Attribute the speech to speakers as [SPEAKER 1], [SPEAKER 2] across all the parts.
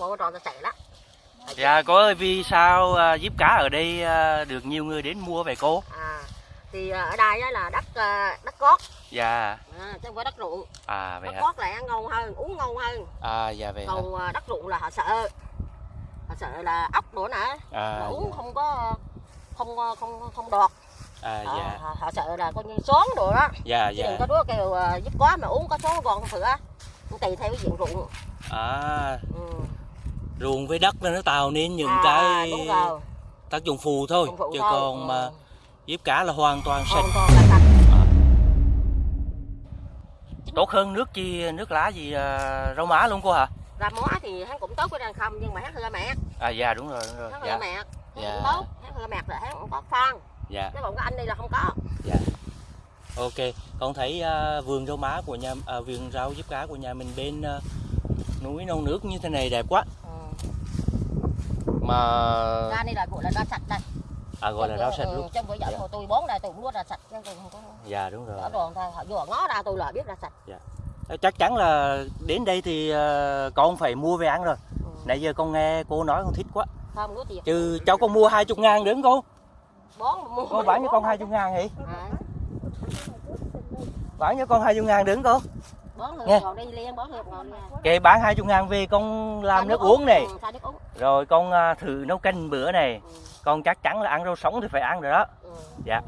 [SPEAKER 1] tròn một tròn chạy đó
[SPEAKER 2] Dạ ơi vì sao à, giếp cá ở đây à, được nhiều người đến mua vậy cô?
[SPEAKER 1] à thì à, ở đây á là đất à, đất cót
[SPEAKER 2] Dạ.
[SPEAKER 1] à, chứ không phải đất ruộng
[SPEAKER 2] À vậy
[SPEAKER 1] đất
[SPEAKER 2] hả?
[SPEAKER 1] cót là ăn ngon hơn uống ngon hơn
[SPEAKER 2] À dạ vậy hả?
[SPEAKER 1] còn à, đất ruộng là họ sợ họ sợ là ốc nữa nè
[SPEAKER 2] À
[SPEAKER 1] mà uống
[SPEAKER 2] dạ.
[SPEAKER 1] không có không không không đọt
[SPEAKER 2] À
[SPEAKER 1] họ,
[SPEAKER 2] dạ.
[SPEAKER 1] họ, họ sợ là coi như xón đồ đó
[SPEAKER 2] Dạ
[SPEAKER 1] chứ đừng
[SPEAKER 2] dạ.
[SPEAKER 1] có đứa kêu à, giúp quá mà uống có xón còn không thừa cũng tùy theo cái diện ruộng
[SPEAKER 2] À
[SPEAKER 1] ừ.
[SPEAKER 2] Ruộng với đất nó tạo nên những
[SPEAKER 1] à,
[SPEAKER 2] cái
[SPEAKER 1] rồi
[SPEAKER 2] tác dụng phụ thôi
[SPEAKER 1] phụ
[SPEAKER 2] chứ
[SPEAKER 1] thôi.
[SPEAKER 2] còn
[SPEAKER 1] Ừ.
[SPEAKER 2] mà giếp cá là hoàn toàn sạch
[SPEAKER 1] là sạch
[SPEAKER 2] tốt hơn nước chi nước lá gì à, rau má luôn cô hả?
[SPEAKER 1] ra mó thì hắn cũng tốt với đang không nhưng mà hắn hơi mẹt
[SPEAKER 2] À dạ đúng rồi đúng rồi.
[SPEAKER 1] hắn hơi
[SPEAKER 2] Dạ
[SPEAKER 1] mẹt hắn
[SPEAKER 2] Dạ.
[SPEAKER 1] tốt hắn hơi mẹt là hắn cũng có phân
[SPEAKER 2] dạ.
[SPEAKER 1] nếu còn có anh đi là không có
[SPEAKER 2] Ok, con thấy à, vườn rau má của nhà à, vườn rau diếp cá của nhà mình bên à, núi non nước như thế này đẹp quá.
[SPEAKER 1] Ừ.
[SPEAKER 2] Mà
[SPEAKER 1] ra đây là gọi là ra sạch đây
[SPEAKER 2] à gọi là rau sạch luôn.
[SPEAKER 1] trong bữa giờ
[SPEAKER 2] Dạ.
[SPEAKER 1] của tôi bón đây tôi cũng nuốt ra sạch chứ tôi không có
[SPEAKER 2] Dạ đúng rồi.
[SPEAKER 1] đòn thôi họ vừa ngó ra tôi là biết ra sạch
[SPEAKER 2] Chắc chắn là đến đây thì à, con phải mua về ăn rồi.
[SPEAKER 1] ừ.
[SPEAKER 2] Nãy giờ con nghe cô nói con thích quá.
[SPEAKER 1] không có tiền
[SPEAKER 2] Chứ cháu con mua 20 ngàn đứng cô.
[SPEAKER 1] bón mua
[SPEAKER 2] Cô bán cho con 20 ngàn hỉ?
[SPEAKER 1] à,
[SPEAKER 2] Bán cho con 20 ngàn đứng cô. Nghe. Kệ bán 20 ngàn về con làm nước uống này.
[SPEAKER 1] ừ, nước uống
[SPEAKER 2] Rồi con à, thử nấu canh bữa này.
[SPEAKER 1] ừ.
[SPEAKER 2] Con chắc chắn là ăn rau sống thì phải ăn rồi đó.
[SPEAKER 1] Ừ.
[SPEAKER 2] Dạ.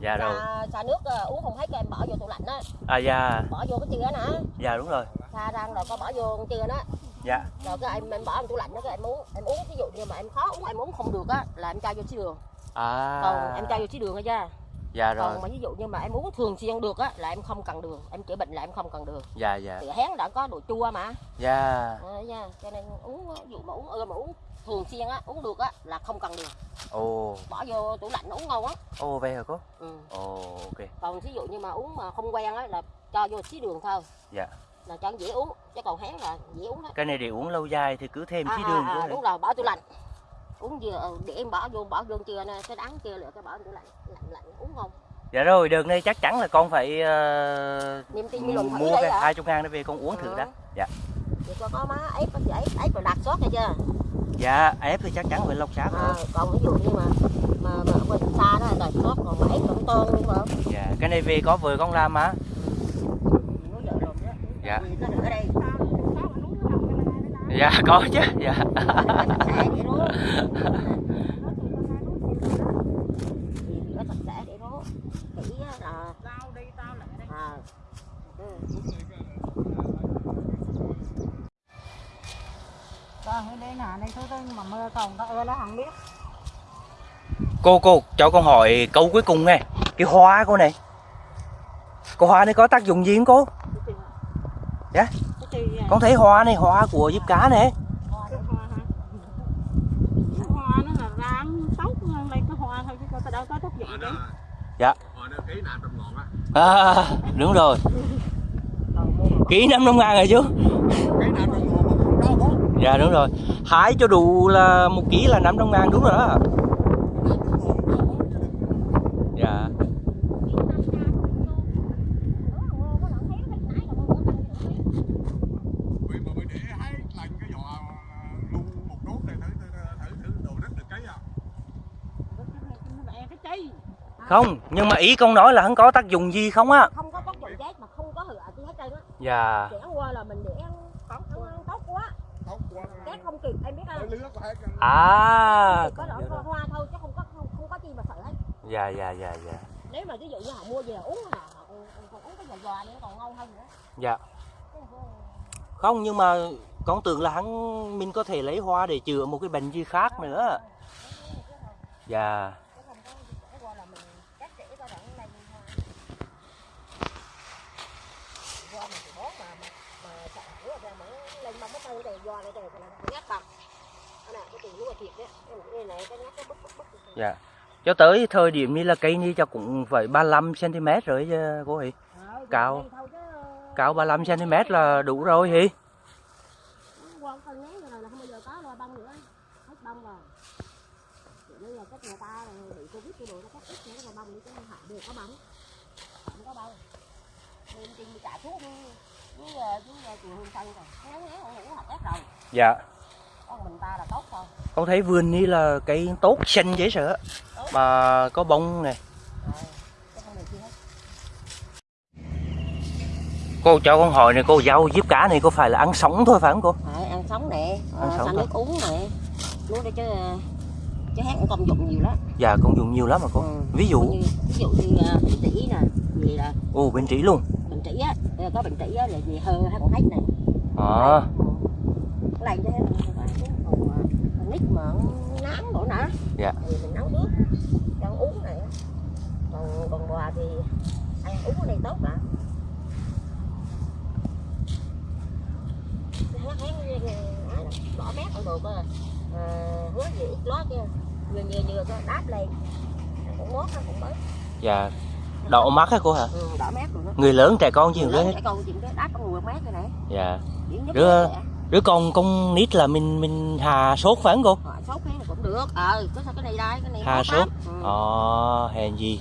[SPEAKER 2] Dạ rồi.
[SPEAKER 1] Xà, xà nước ờ, uống không cho em bỏ vô tủ lạnh á
[SPEAKER 2] À dạ.
[SPEAKER 1] bỏ vô cái chừa nè
[SPEAKER 2] Dạ đúng rồi.
[SPEAKER 1] pha rang rồi có bỏ vô con chừa đó
[SPEAKER 2] Dạ.
[SPEAKER 1] rồi cái em em bỏ trong tủ lạnh đó cái em uống em uống ví dụ như mà em khó uống em uống không được á là em cho vô xí đường
[SPEAKER 2] À.
[SPEAKER 1] còn em cho vô xí đường thôi chứ
[SPEAKER 2] Dạ rồi.
[SPEAKER 1] còn mà ví dụ như mà em uống thường xuyên được á là em không cần đường em chữa bệnh là em không cần đường
[SPEAKER 2] Dạ dạ.
[SPEAKER 1] thì hén đã có độ chua mà
[SPEAKER 2] Dạ.
[SPEAKER 1] à, nha. cho nên uống ví dụ mà uống ưa mà uống thường xuyên á uống được á là không cần đường
[SPEAKER 2] Ồ.
[SPEAKER 1] bỏ vô tủ lạnh uống ngon á
[SPEAKER 2] Ồ vậy hả cô?
[SPEAKER 1] ừ.
[SPEAKER 2] Ồ ok.
[SPEAKER 1] còn ví dụ như mà uống mà không quen á là cho vô xí đường thôi
[SPEAKER 2] Dạ.
[SPEAKER 1] là cho dễ uống chứ còn hén là dễ uống hết
[SPEAKER 2] Cái này để uống lâu dài thì cứ thêm
[SPEAKER 1] à,
[SPEAKER 2] xí
[SPEAKER 1] à,
[SPEAKER 2] đường
[SPEAKER 1] à,
[SPEAKER 2] vô
[SPEAKER 1] đúng rồi bỏ tủ lạnh uống vừa ờ, để em bỏ vô bỏ vô chưa nè cái đắng chưa lựa cái bỏ vô lạnh lạnh lạnh uống ngon
[SPEAKER 2] Dạ rồi, đợt này chắc chắn là con phải ờ,
[SPEAKER 1] niềm tin thử
[SPEAKER 2] mua
[SPEAKER 1] đây
[SPEAKER 2] cái
[SPEAKER 1] hả
[SPEAKER 2] 20 ngàn để về con uống thử
[SPEAKER 1] Ừ.
[SPEAKER 2] đã. Dạ.
[SPEAKER 1] vậy cho có má ép có ép ép rồi đặt sót hay chưa
[SPEAKER 2] Dạ, ép thì chắc chắn phải lọc xác
[SPEAKER 1] à,
[SPEAKER 2] rồi.
[SPEAKER 1] còn ví dụ như mà mà, mà ở bên xa đó là sót còn mà ép cũng tôn luôn mà
[SPEAKER 2] Dạ, cái này về có vợ con làm mà.
[SPEAKER 1] đó
[SPEAKER 2] Dạ. Dạ có chứ. Dạ.
[SPEAKER 1] là
[SPEAKER 3] mà mưa còn không biết.
[SPEAKER 2] Cô cô, cho con hỏi câu cuối cùng nghe. Cái hoa cô này. cô hoa này có tác dụng gì không cô? Dạ.
[SPEAKER 3] yeah.
[SPEAKER 2] Con thấy hoa này, hoa của diếp cá này.
[SPEAKER 3] Chứ
[SPEAKER 4] á
[SPEAKER 2] À, đúng rồi. Ký 500 ngàn rồi
[SPEAKER 4] bó
[SPEAKER 2] Dạ đúng rồi. Hái cho đủ là một ký là 500 ngàn đúng rồi đó. Dạ.
[SPEAKER 4] Vì mà mới để hai lần cái giò luôn một đốt này thử thử thử đồ đất được cấy à
[SPEAKER 3] Nó bẹ cái chi.
[SPEAKER 2] Không, nhưng mà ý con nói là hắn có tác dụng gì không á?
[SPEAKER 1] không có tác dụng chết mà không có hựa gì hết trơn á
[SPEAKER 2] Dạ.
[SPEAKER 1] ăn qua là mình để ăn ăn, ăn tốt quá
[SPEAKER 4] Tốt quá
[SPEAKER 1] chết không kịp em biết không
[SPEAKER 2] À.
[SPEAKER 1] chỉ có đỡ hoa, hoa thôi chứ không có không, không có chi mà sợ hết
[SPEAKER 2] Dạ dạ dạ dạ.
[SPEAKER 1] nếu mà ví dụ như họ mua về uống là họ còn, còn uống cái giò giò nó còn ngon hơn nữa
[SPEAKER 2] Dạ.
[SPEAKER 1] Không
[SPEAKER 2] Không nhưng mà con tưởng là hắn mình có thể lấy hoa để chữa một cái bệnh gì khác nữa. Dạ.
[SPEAKER 1] chứ không có để qua là mình cắt rễ ra đoạn này thôi do mình thì bón mà mà mà sợ nữa ra mà nó lên bông cái cây này do bằng này cái lúa đấy cái này cái cái
[SPEAKER 2] Dạ. Cho tới thời điểm như là cây như cho cũng phải 35 cm rồi chứ, cô hỉ. Cao. Cao 35 cm là đủ rồi
[SPEAKER 1] hì không có bông không với với với trường hương sân rồi ngán ngán ngủ học ép rồi.
[SPEAKER 2] Dạ. con thấy vườn ní là cây tốt xanh dễ sợ. Mà có bông này
[SPEAKER 1] con
[SPEAKER 2] cô cho con hỏi này cô rau diếp cá này có phải là ăn sống thôi phải không cô?
[SPEAKER 1] Phải ăn sống nè.
[SPEAKER 2] Ăn
[SPEAKER 1] ờ,
[SPEAKER 2] sống thôi.
[SPEAKER 1] nước uống nè. Nước để chứ chứ hát cũng công dụng nhiều lắm.
[SPEAKER 2] Dạ con dùng nhiều lắm mà cô.
[SPEAKER 1] Ừ.
[SPEAKER 2] ví dụ.
[SPEAKER 1] Như, ví dụ như uh, trĩ nè. Gì là
[SPEAKER 2] ồ bên trĩ luôn
[SPEAKER 1] bệnh trĩ á ờ, có bệnh trĩ á là gì hơ hay còn hết nè.
[SPEAKER 2] À,
[SPEAKER 1] cái này cho hết còn nít mà nám đổ nè
[SPEAKER 2] Dạ.
[SPEAKER 1] thì mình nấu nước cho uống này còn còn bò thì ăn uống cái này tốt lắm đỏ mát ở cơ à, hứa gì ít lót kia vừa vừa vừa đáp lên. Cũng mốt nó cũng mới
[SPEAKER 2] dạ đậu mắt hả cô hả?
[SPEAKER 1] Ừ, đỏ mát rồi đó
[SPEAKER 2] người lớn trẻ con
[SPEAKER 1] Người
[SPEAKER 2] nữa
[SPEAKER 1] lớn
[SPEAKER 2] hết
[SPEAKER 1] trẻ con chịu cái đáp có mùi mát cái này
[SPEAKER 2] dạ. Đứa- đứa con con nít là mình mình hà sốt phải không cô?
[SPEAKER 1] Họ sốt này cũng được. Ờ có sao cái này đây cái này
[SPEAKER 2] Hà sốt.
[SPEAKER 1] ừ.
[SPEAKER 2] ờ hèn gì.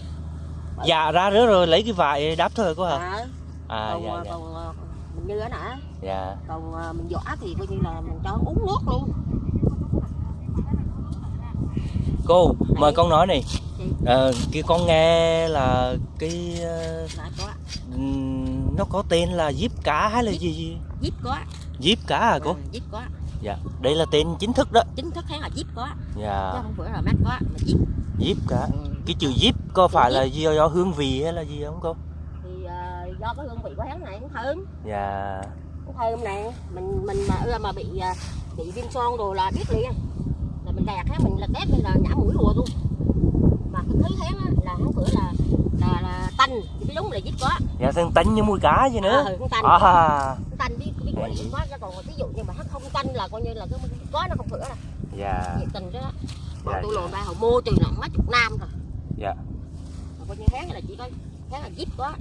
[SPEAKER 2] Dạ ra rứa rồi lấy cái vải đắp thôi cô hả?
[SPEAKER 1] À,
[SPEAKER 2] à
[SPEAKER 1] còn
[SPEAKER 2] dạ
[SPEAKER 1] ờ,
[SPEAKER 2] dạ.
[SPEAKER 1] còn ờ, mình như thế nè.
[SPEAKER 2] Dạ.
[SPEAKER 1] Còn ờ, mình vỏ thì coi như là mình cho uống nước luôn.
[SPEAKER 2] Cô mời con nói này? Ờ, kia con nghe là cái
[SPEAKER 1] là có
[SPEAKER 2] nó có tên là diếp cá hay là
[SPEAKER 1] Diếp.
[SPEAKER 2] gì gì?
[SPEAKER 1] Díp có
[SPEAKER 2] diếp cá à cô?
[SPEAKER 1] Ừ, díp có
[SPEAKER 2] dạ đây là tên chính thức đó.
[SPEAKER 1] Chính thức hắn là díp có chứ
[SPEAKER 2] dạ.
[SPEAKER 1] Không phải là mát có mà díp
[SPEAKER 2] diếp cá
[SPEAKER 1] ừ.
[SPEAKER 2] cái chữ diếp có phải
[SPEAKER 1] Chữ
[SPEAKER 2] là do, do hương vị hay là gì không cô?
[SPEAKER 1] Thì ờ, do cái hương vị của hắn này nó thơm.
[SPEAKER 2] Dạ.
[SPEAKER 1] Nó thơm nè. Mình mình mà ưa mà bị ờ, bị viêm son rồi là biết liền. Là mình gạt hắn mình là tép như là nhả mũi rùa luôn mà cái thứ hắn á, là hắn cửa là là, là tanh thì cái đúng là díp có
[SPEAKER 2] dạ thân tánh như mùi cá vậy nữa?
[SPEAKER 1] Ờ, hắn tanh.
[SPEAKER 2] À.
[SPEAKER 1] Tanh là díp có chứ còn ví dụ như mà hắn không tanh là coi như là cái có nó không cửa là
[SPEAKER 2] dạ.
[SPEAKER 1] Nhiệt tình đó. Bọn
[SPEAKER 2] Dạ,
[SPEAKER 1] tôi
[SPEAKER 2] dạ.
[SPEAKER 1] lồn ba họ mua từ nó mấy chục năm rồi.
[SPEAKER 2] Dạ.
[SPEAKER 1] Mà coi như tháng là chỉ có tháng là díp có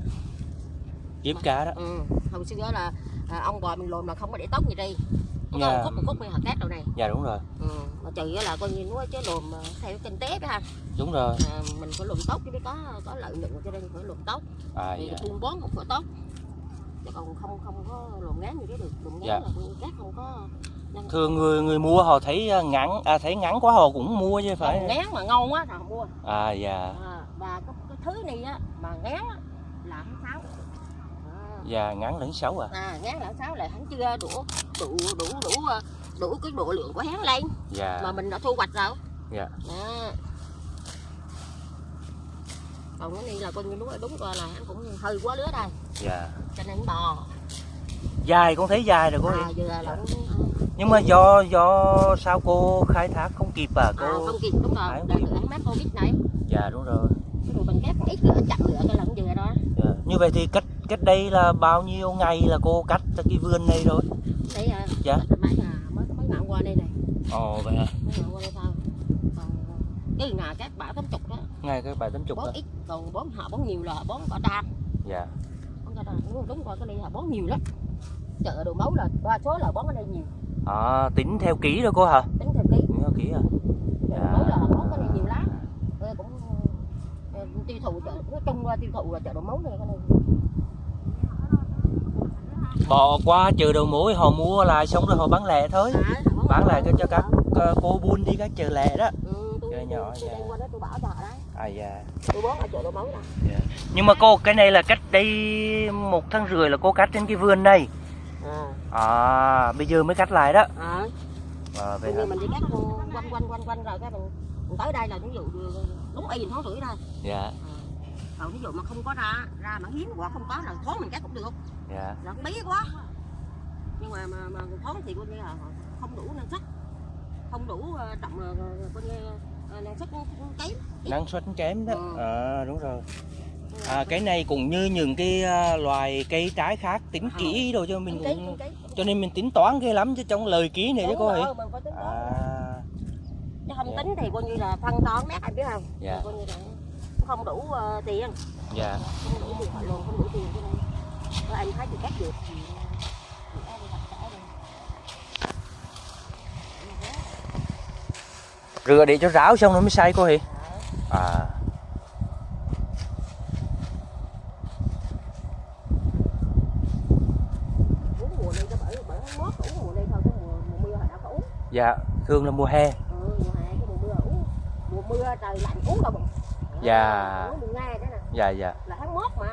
[SPEAKER 2] diếp cá đó.
[SPEAKER 1] Ừ. hồi xưa là à, ông bò mình lồn mà không có để tóc gì đi có
[SPEAKER 2] Dạ.
[SPEAKER 1] một khúc một khúc này hạt cát đâu này.
[SPEAKER 2] Dạ đúng rồi.
[SPEAKER 1] Ừ. mà trừ là coi như nó chứ lồn mà theo kinh tế đó ha.
[SPEAKER 2] Đúng rồi.
[SPEAKER 1] À, mình phải lồn tóc chứ mới có có lợi nhuận cho nên phải lồn tóc.
[SPEAKER 2] À
[SPEAKER 1] thì
[SPEAKER 2] dạ.
[SPEAKER 1] buôn bón cũng phải tóc. Chứ còn không không có lồn ngán như thế được. Lồn ngán
[SPEAKER 2] Dạ.
[SPEAKER 1] là cát không có
[SPEAKER 2] thường người người mua họ thấy à, ngắn à thấy ngắn quá họ cũng mua chứ phải.
[SPEAKER 1] Ngán mà ngon quá thì họ mua.
[SPEAKER 2] À dạ.
[SPEAKER 1] À, và cái, cái thứ này á mà ngán á, là hắn sáu à.
[SPEAKER 2] dạ ngắn lẫn xấu à?
[SPEAKER 1] À ngán là sáu là hắn chưa đủ đủ đủ đủ ờ, đủ cái độ lượng của hắn lên
[SPEAKER 2] dạ.
[SPEAKER 1] mà mình đã thu hoạch rồi.
[SPEAKER 2] Dạ.
[SPEAKER 1] đó. còn cái này là coi như đúng đúng rồi là hắn cũng hơi quá lứa đây.
[SPEAKER 2] Dạ.
[SPEAKER 1] Cho nên bò.
[SPEAKER 2] Dài con thấy dài rồi cô
[SPEAKER 1] à, giờ là nó
[SPEAKER 2] nhưng mà do do sao cô khai thác không kịp à?
[SPEAKER 1] À,
[SPEAKER 2] cô
[SPEAKER 1] không kịp đúng rồi.
[SPEAKER 2] Kịp.
[SPEAKER 1] được mát covid này
[SPEAKER 2] dạ đúng rồi.
[SPEAKER 1] Cái đồ mình cắt ít nữa chậm nữa cái lần vừa đó.
[SPEAKER 2] Dạ. như vậy thì cách cách đây là bao nhiêu ngày là cô cắt cái vườn này rồi?
[SPEAKER 1] Đây à.
[SPEAKER 2] Dạ.
[SPEAKER 1] mấy là mới mới ngạn qua đây này.
[SPEAKER 2] Ồ vậy hả?
[SPEAKER 1] Còn cái nào các bả tám chục đó.
[SPEAKER 2] Ngay cái bài tính chục
[SPEAKER 1] bón
[SPEAKER 2] đó
[SPEAKER 1] ít còn bón họ bón nhiều là bón cả đam
[SPEAKER 2] dạ.
[SPEAKER 1] Bón cả đam đúng, đúng rồi cái này họ bón nhiều lắm. Chợ đồ máu là đa số là bón ở đây nhiều.
[SPEAKER 2] À, tính theo ký rồi cô hả?
[SPEAKER 1] Tính theo ký.
[SPEAKER 2] Tính theo ký à?
[SPEAKER 1] Chợ đồ máu là bón cái này nhiều lắm. Tôi cũng ờ, tiêu thụ chợ nói chung tiêu thụ là chợ đồ máu này cái này
[SPEAKER 2] bỏ qua chợ đầu mối họ mua lại xong rồi họ bán lẻ thôi. Bán lại cho các ờ, cô buôn đi các chợ lẻ đó.
[SPEAKER 1] Ừ,
[SPEAKER 2] chợ nhỏ, dạ. à dạ.
[SPEAKER 1] Nè.
[SPEAKER 2] Nhưng mà cô cái này là cách đây một tháng rưỡi là cô cắt trên cái vườn này
[SPEAKER 1] à.
[SPEAKER 2] À bây giờ mới cắt lại đó.
[SPEAKER 1] À bây
[SPEAKER 2] hả?
[SPEAKER 1] giờ mình đi cắt quanh quanh quanh quanh rồi cái mình, mình tới đây là ví dụ đúng y tháng rưỡi đây
[SPEAKER 2] dạ.
[SPEAKER 1] Còn ví dụ mà không có ra ra mà hiếm quá không có là thoáng mình cắt cũng được
[SPEAKER 2] dạ.
[SPEAKER 1] Cũng bí quá. Nhưng mà mà, mà thoáng thì coi như là không đủ năng suất. Không đủ ờ, trọng ờ, coi như ờ, năng suất kém.
[SPEAKER 2] Năng suất kém đó.
[SPEAKER 1] Ừ.
[SPEAKER 2] à đúng rồi. À cái này cũng như những cái loài cây trái khác tính
[SPEAKER 1] Ờ.
[SPEAKER 2] kỹ rồi cho mình cũng cho nên mình tính toán ghê lắm chứ trong lời ký này chứ cô
[SPEAKER 1] toán.
[SPEAKER 2] à.
[SPEAKER 1] Chứ không
[SPEAKER 2] Dạ.
[SPEAKER 1] tính thì coi như là phân toán mét anh biết không?
[SPEAKER 2] Dạ.
[SPEAKER 1] coi như là không đủ ờ, tiền.
[SPEAKER 2] Dạ.
[SPEAKER 1] Không đủ tiền luôn không đủ tiền cho nên anh thấy thì cắt được thì
[SPEAKER 2] rửa để cho ráo xong nó mới xay cô hì à. Dạ thường là mùa hè.
[SPEAKER 1] Ừ. mùa hè cái mùa mưa uống. Mùa mưa trời lạnh uống đau bụng.
[SPEAKER 2] Dạ.
[SPEAKER 1] uống mùa nghe đó nè.
[SPEAKER 2] Dạ dạ.
[SPEAKER 1] Là tháng mốt mà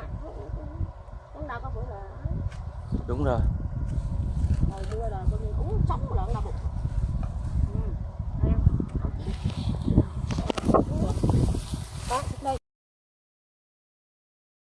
[SPEAKER 1] tao có bữa là
[SPEAKER 2] đúng rồi.
[SPEAKER 1] Rồi mưa là coi như uống sống lợn là ừ. bụng